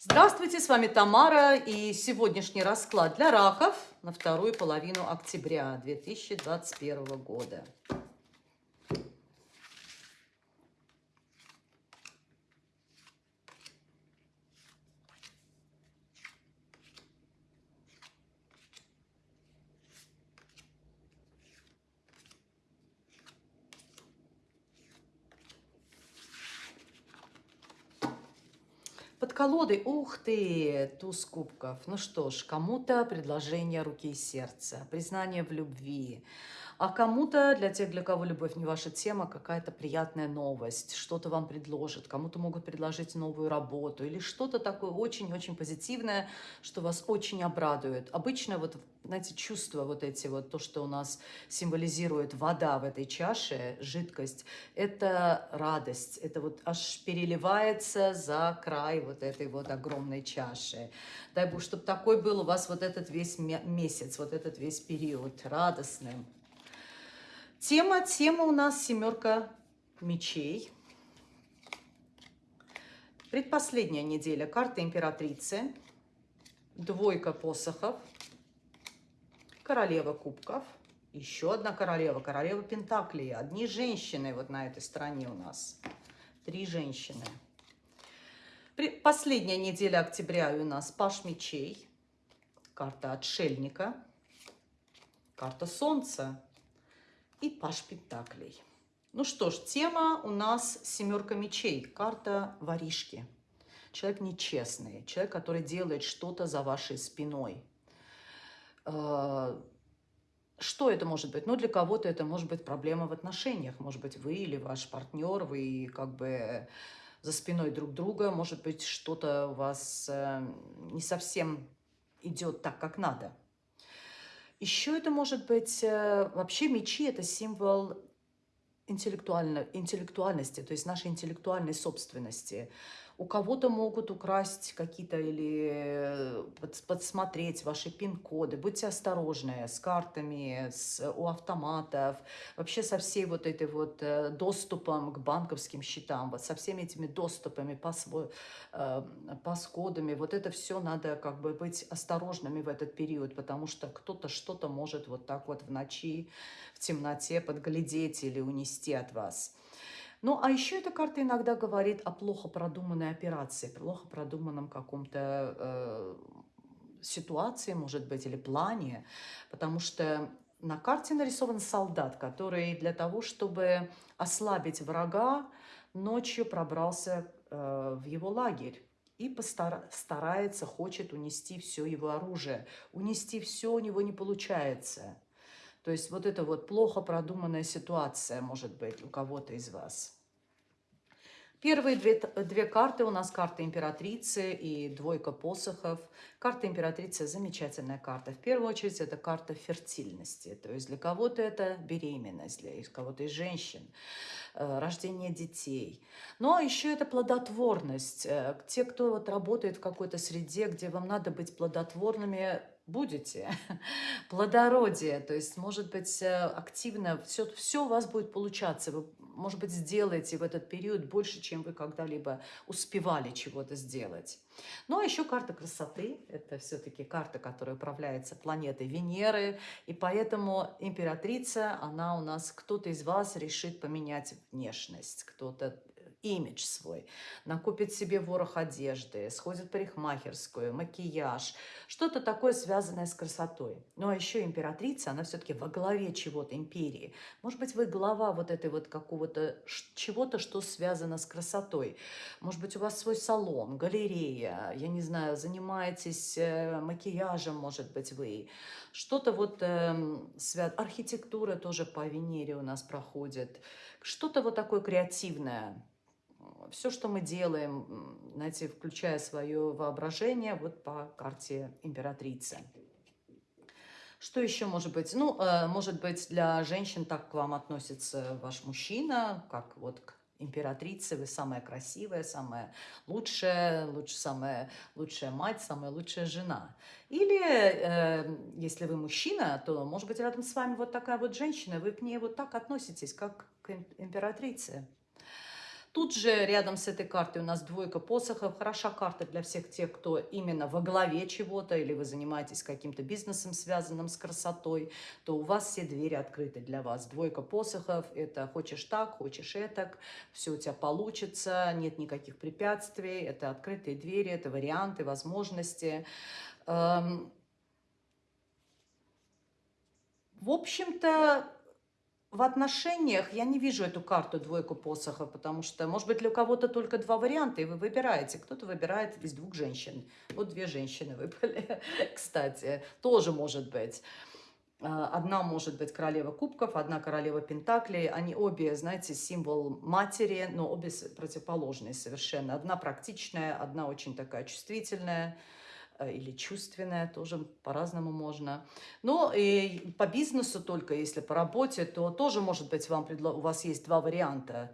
Здравствуйте, с вами Тамара и сегодняшний расклад для раков на вторую половину октября 2021 года. Под колодой, ух ты, туз кубков. Ну что ж, кому-то предложение руки и сердца, признание в любви, а кому-то, для тех, для кого любовь не ваша тема, какая-то приятная новость, что-то вам предложат, кому-то могут предложить новую работу или что-то такое очень-очень позитивное, что вас очень обрадует. Обычно вот, знаете, чувства вот эти вот, то, что у нас символизирует вода в этой чаше, жидкость, это радость, это вот аж переливается за край вот этой вот огромной чаши. Дай Бог, чтобы такой был у вас вот этот весь месяц, вот этот весь период радостным. Тема, тема у нас семерка мечей. Предпоследняя неделя. Карта императрицы. Двойка посохов. Королева кубков. Еще одна королева. Королева пентаклей. Одни женщины вот на этой стороне у нас. Три женщины. Последняя неделя октября у нас Паш мечей. Карта отшельника. Карта солнца и Паш Пентаклей. Ну что ж, тема у нас семерка мечей, карта воришки. Человек нечестный, человек, который делает что-то за вашей спиной. Э, что это может быть? Ну, для кого-то это может быть проблема в отношениях. Может быть, вы или ваш партнер, вы как бы за спиной друг друга. Может быть, что-то у вас э, не совсем идет так, как надо. Еще это может быть, э, вообще мечи – это символ интеллектуально, интеллектуальности, то есть нашей интеллектуальной собственности. У кого-то могут украсть какие-то или э, подсмотреть ваши пин-коды. Будьте осторожны с картами, с, у автоматов, вообще со всей вот этой вот э, доступом к банковским счетам, вот со всеми этими доступами, пас-кодами. Э, вот это все надо как бы быть осторожными в этот период, потому что кто-то что-то может вот так вот в ночи, в темноте подглядеть или унести от вас. Ну, а еще эта карта иногда говорит о плохо продуманной операции, плохо продуманном каком-то э, ситуации, может быть, или плане, потому что на карте нарисован солдат, который для того, чтобы ослабить врага, ночью пробрался э, в его лагерь и постарается, хочет унести все его оружие. Унести все у него не получается. То есть вот это вот плохо продуманная ситуация, может быть, у кого-то из вас. Первые две, две карты у нас карта императрицы и двойка посохов. Карта императрицы – замечательная карта. В первую очередь это карта фертильности. То есть для кого-то это беременность, для кого-то из женщин, э, рождение детей. Но ну, а еще это плодотворность. Э, те, кто вот работает в какой-то среде, где вам надо быть плодотворными, будете. Плодородие, то есть, может быть, э, активно, все, все у вас будет получаться. Вы, может быть, сделаете в этот период больше, чем вы когда-либо успевали чего-то сделать. Ну, а еще карта красоты. Это все-таки карта, которая управляется планетой Венеры. И поэтому императрица, она у нас, кто-то из вас решит поменять внешность, кто-то имидж свой, накупит себе ворох одежды, сходит в парикмахерскую, макияж, что-то такое связанное с красотой. Ну а еще императрица, она все-таки во главе чего-то империи. Может быть, вы глава вот этой вот какого-то чего-то, что связано с красотой. Может быть, у вас свой салон, галерея, я не знаю, занимаетесь э, макияжем, может быть, вы. Что-то вот э, связано, архитектура тоже по Венере у нас проходит. Что-то вот такое креативное все, что мы делаем, знаете, включая свое воображение, вот по карте императрицы. Что еще может быть? Ну, э, может быть, для женщин так к вам относится ваш мужчина, как вот к императрице, вы самая красивая, самая лучшая, лучше, самая лучшая мать, самая лучшая жена. Или, э, если вы мужчина, то, может быть, рядом с вами вот такая вот женщина, вы к ней вот так относитесь, как к императрице. Тут же рядом с этой картой у нас двойка посохов. Хороша карта для всех тех, кто именно во главе чего-то, или вы занимаетесь каким-то бизнесом, связанным с красотой, то у вас все двери открыты для вас. Двойка посохов – это хочешь так, хочешь этак, все у тебя получится, нет никаких препятствий, это открытые двери, это варианты, возможности. Эм, в общем-то, в отношениях я не вижу эту карту двойку посохов, потому что, может быть, для кого-то только два варианта, и вы выбираете. Кто-то выбирает из двух женщин. Вот две женщины выпали, кстати. Тоже может быть. А, одна может быть королева кубков, одна королева пентаклей. Они обе, знаете, символ матери, но обе противоположные совершенно. Одна практичная, одна очень такая чувствительная. Э, или чувственная, тоже по-разному можно. Но и по бизнесу только, если по работе, то тоже может быть вам предло... у вас есть два варианта.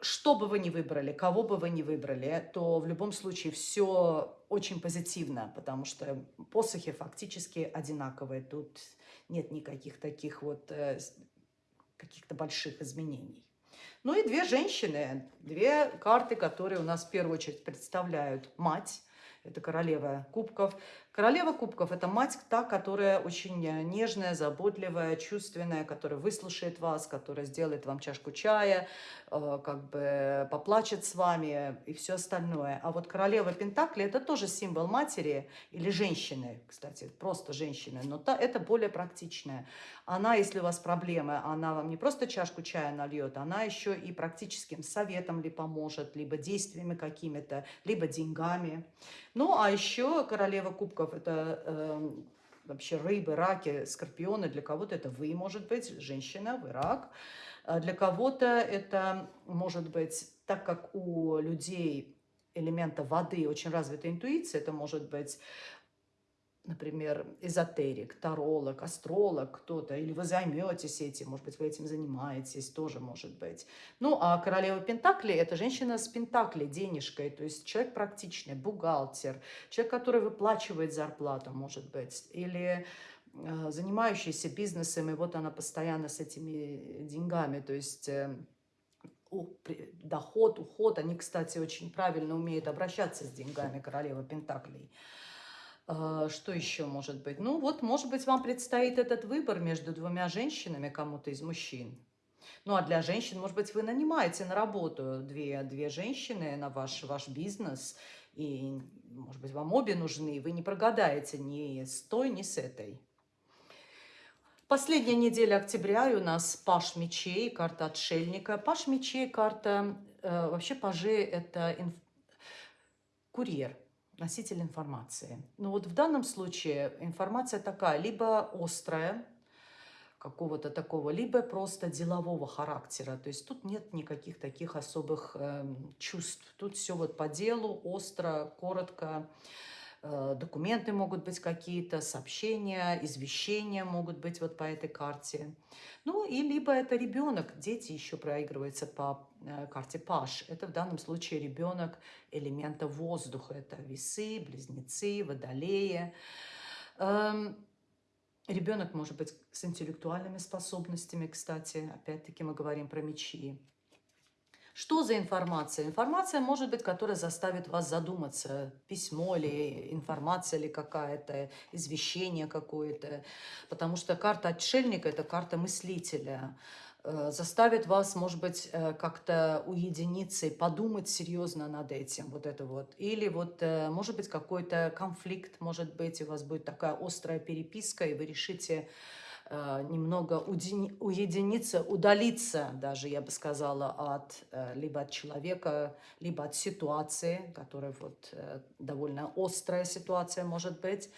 Что бы вы ни выбрали, кого бы вы ни выбрали, то в любом случае все очень позитивно, потому что посохи фактически одинаковые. Тут нет никаких таких вот э, каких-то больших изменений. Ну и две женщины, две карты, которые у нас в первую очередь представляют мать, это королева кубков. Королева кубков – это мать та, которая очень нежная, заботливая, чувственная, которая выслушает вас, которая сделает вам чашку чая, э, как бы поплачет с вами и все остальное. А вот королева Пентакли – это тоже символ матери или женщины, кстати, просто женщины, но та, это более практичная. Она, если у вас проблемы, она вам не просто чашку чая нальет, она еще и практическим советом ли поможет, либо действиями какими-то, либо деньгами. Ну, а еще королева кубков – это э, вообще рыбы, раки, скорпионы. Для кого-то это вы, может быть, женщина, вы рак. А для кого-то это может быть, так как у людей элемента воды очень развита интуиция, это может быть например, эзотерик, таролог, астролог кто-то, или вы займетесь этим, может быть, вы этим занимаетесь, тоже может быть. Ну, а королева Пентакли – это женщина с Пентакли, денежкой, то есть человек практичный, бухгалтер, человек, который выплачивает зарплату, может быть, или э, занимающийся бизнесом, и вот она постоянно с этими деньгами, то есть э, доход, уход, они, кстати, очень правильно умеют обращаться с деньгами, королева Пентаклей. А, что еще может быть? Ну вот, может быть, вам предстоит этот выбор между двумя женщинами, кому-то из мужчин. Ну а для женщин, может быть, вы нанимаете на работу две, две женщины на ваш, ваш бизнес, и, может быть, вам обе нужны, вы не прогадаете ни с той, ни с этой. Последняя неделя октября и у нас Паш мечей, карта отшельника. Паш мечей, карта, э, вообще пажи это инф... курьер, носитель информации. Но вот в данном случае информация такая, либо острая, какого-то такого, либо просто делового характера. То есть тут нет никаких таких особых э, чувств. Тут все вот по делу, остро, коротко. Документы могут быть какие-то, сообщения, извещения могут быть вот по этой карте. Ну и либо это ребенок, дети еще проигрываются по э, карте Паш. Это в данном случае ребенок элемента воздуха. Это весы, близнецы, водолеи. Эм, ребенок может быть с интеллектуальными способностями, кстати. Опять-таки мы говорим про мечи. Что за информация? Информация может быть, которая заставит вас задуматься. Письмо ли, информация ли какая-то, извещение какое-то. Потому что карта отшельника – это карта мыслителя э, заставит вас, может быть, э, как-то уединиться и подумать серьезно над этим, вот это вот. Или вот, э, может быть, какой-то конфликт, может быть, у вас будет такая острая переписка, и вы решите немного уединиться, удалиться даже, я бы сказала, от э, либо от человека, либо от ситуации, которая вот э, довольно острая ситуация может быть.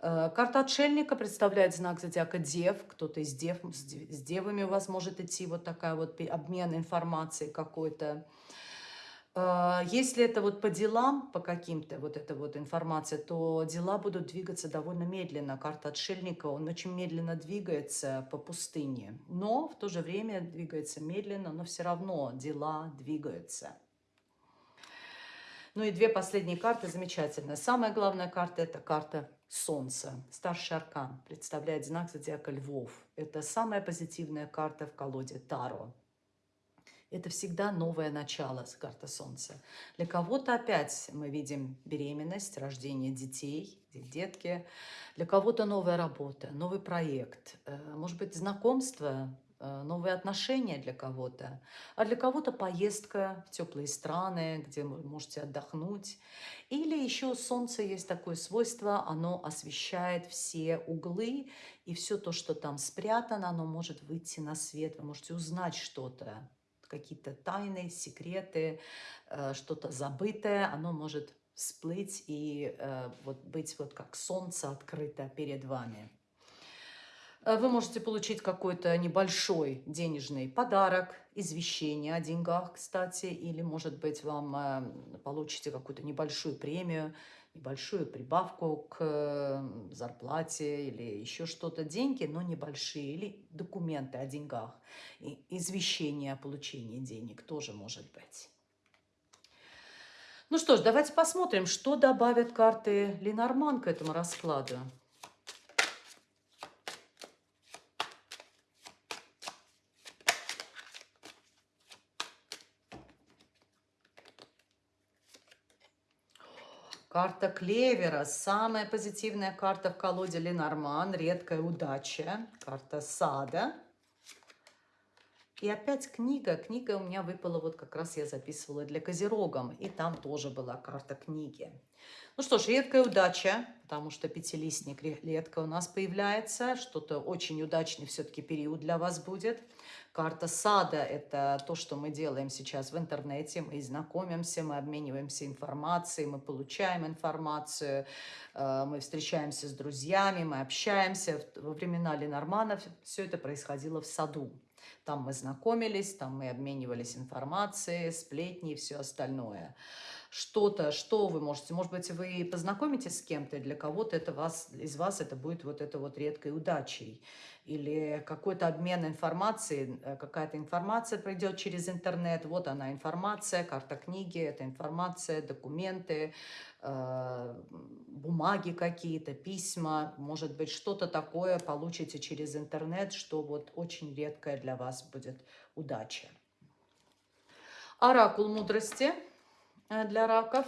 Карта отшельника представляет знак зодиака Дев. Кто-то из Дев, с Девами у вас может идти вот такая вот обмен информацией какой-то. А, если это вот по делам, по каким-то вот эта вот информация, то дела будут двигаться довольно медленно. Карта отшельника, он очень медленно двигается по пустыне, но в то же время двигается медленно, но все равно дела двигаются. Ну и две последние карты замечательные. Самая главная карта – это карта Солнца. Старший аркан представляет знак зодиака Львов. Это самая позитивная карта в колоде Таро. Это всегда новое начало, карта Солнца. Для кого-то опять мы видим беременность, рождение детей, детки. Для кого-то новая работа, новый проект, э, может быть, знакомство, э, новые отношения для кого-то, а для кого-то поездка в теплые страны, где вы можете отдохнуть. Или еще Солнце есть такое свойство, оно освещает все углы, и все то, что там спрятано, оно может выйти на свет, вы можете узнать что-то какие-то тайны, секреты, э, что-то забытое, оно может всплыть и э, вот быть вот как солнце открыто перед вами. Э, вы можете получить какой-то небольшой денежный подарок, извещение о деньгах, кстати, или, может быть, вам получите какую-то небольшую премию, небольшую прибавку к зарплате или еще что-то, деньги, но небольшие, или документы о деньгах, и извещение о получении денег тоже может быть. Ну что ж, давайте посмотрим, что добавят карты Ленорман к этому раскладу. Карта Клевера, самая позитивная карта в колоде Ленорман, редкая удача, карта Сада. И опять книга. Книга у меня выпала, вот как раз я записывала для Козерогом, и там тоже была карта книги. Ну что ж, редкая удача, потому что пятилистник редко у нас появляется, что-то очень удачный все-таки период для вас будет. Карта сада – это то, что мы делаем сейчас в интернете. Мы знакомимся, мы обмениваемся информацией, мы получаем информацию, э, мы встречаемся с друзьями, мы общаемся. Во времена Ленорманов все это происходило в саду. Там мы знакомились, там мы обменивались информацией, сплетни и все остальное. Что-то, что вы можете, может быть, вы познакомитесь с кем-то, для кого-то это вас, из вас это будет вот это вот редкой удачей, или какой-то обмен информацией, э, какая-то информация пройдет через интернет, вот она информация, карта книги, это информация, документы, бумаги какие-то, письма, может быть, что-то такое получите через интернет, что вот очень редкая для вас будет удача. Оракул мудрости – Э, для раков.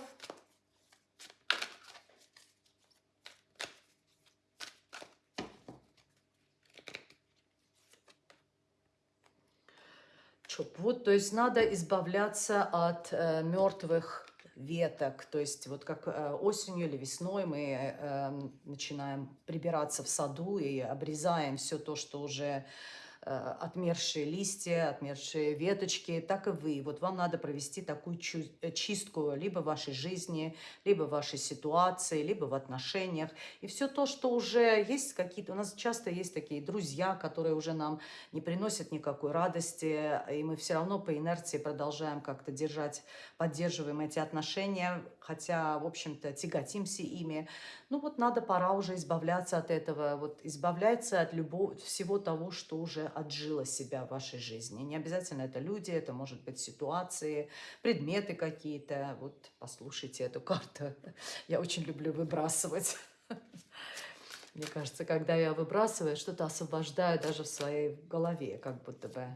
Вот, то есть надо избавляться от э, мертвых веток. То есть вот как э, осенью или весной мы э, начинаем прибираться в саду и обрезаем все то, что уже отмершие листья, отмершие веточки, так и вы. Вот вам надо провести такую э, чистку либо в вашей жизни, либо в вашей ситуации, либо в отношениях. И все то, что уже есть какие-то... У нас часто есть такие друзья, которые уже нам не приносят никакой радости, и мы все равно по инерции продолжаем как-то держать, поддерживаем эти отношения, хотя, в общем-то, тяготимся ими. Ну вот надо, пора уже избавляться от этого, вот избавляться от любого, всего того, что уже отжило себя в вашей жизни. Не обязательно это люди, это может быть ситуации, предметы какие-то. Вот послушайте эту карту. Я очень люблю выбрасывать. Мне кажется, когда я выбрасываю, что-то освобождаю даже в своей голове, как будто бы.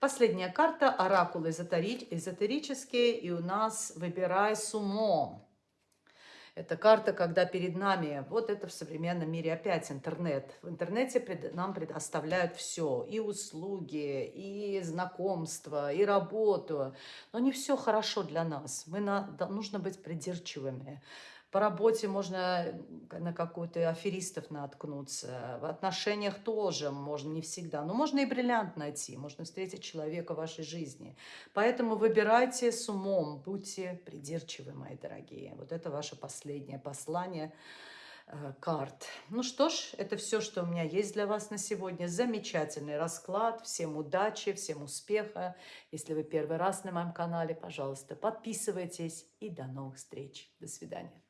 Последняя карта, оракул эзотерический, и у нас «Выбирай с умом». Это карта, когда перед нами, вот это в современном мире опять интернет. В интернете пред, нам предоставляют все, и услуги, и знакомства, и работу. Но не все хорошо для нас. Мы на, нужно быть придирчивыми. По работе можно на какую-то аферистов наткнуться. В отношениях тоже можно не всегда. Но можно и бриллиант найти. Можно встретить человека в вашей жизни. Поэтому выбирайте с умом. Будьте придирчивы, мои дорогие. Вот это ваше последнее послание э, карт. Ну что ж, это все, что у меня есть для вас на сегодня. Замечательный расклад. Всем удачи, всем успеха. Если вы первый раз на моем канале, пожалуйста, подписывайтесь. И до новых встреч. До свидания.